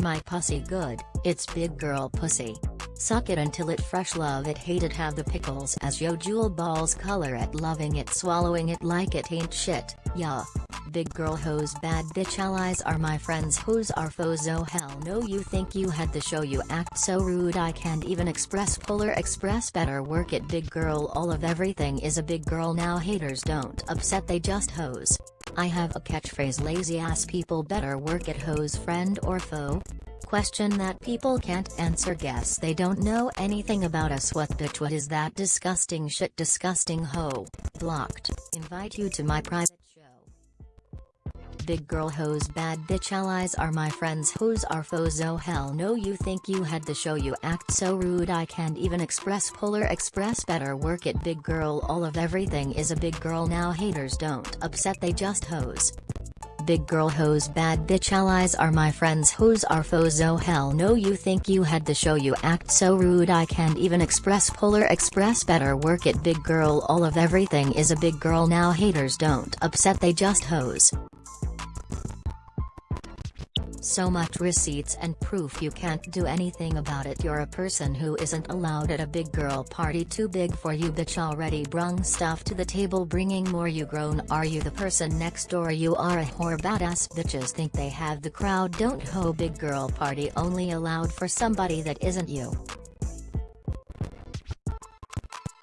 my pussy good, it's big girl pussy. Suck it until it fresh love it hate it have the pickles as yo jewel balls color it loving it swallowing it like it ain't shit, yeah. Big girl hoes bad bitch allies are my friends hoes are foes oh hell no you think you had the show you act so rude I can't even express polar express better work it big girl all of everything is a big girl now haters don't upset they just hoes. I have a catchphrase lazy ass people better work at hoes friend or foe, question that people can't answer guess they don't know anything about us. What bitch what is that disgusting shit disgusting hoe, blocked, invite you to my private. Big girl hoes bad bitch allies are my friends hoes are foes oh hell no you think you had the show you act so rude I can't even express polar express better work it big girl all of everything is a big girl now haters don't upset they just hoes big girl hoes bad bitch allies are my friends hoes are foes oh hell no you think you had the show you act so rude I can't even express polar express better work it big girl all of everything is a big girl now haters don't upset they just hoes. So much receipts and proof you can't do anything about it. You're a person who isn't allowed at a big girl party too big for you bitch. Already brung stuff to the table bringing more. You grown are you the person next door? You are a whore badass bitches. Think they have the crowd? Don't ho big girl party only allowed for somebody that isn't you.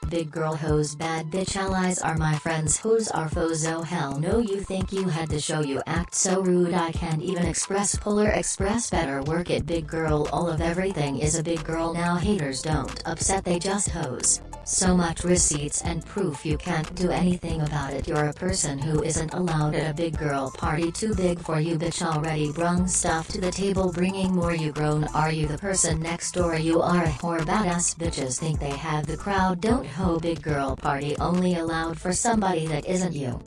Big girl hoes bad bitch allies are my friends. Hoes are foes oh hell no you think you had to show you act so rude. I can't even express polar express better. Work it big girl. All of everything is a big girl. Now haters don't upset they just hoes. So much receipts and proof you can't do anything about it. You're a person who isn't allowed at a big girl party too big for you bitch. Already brung stuff to the table bringing more. You grown are you the person next door? You are a whore badass bitches. Think they have the crowd? Don't ho big girl party. Only allowed for somebody that isn't you.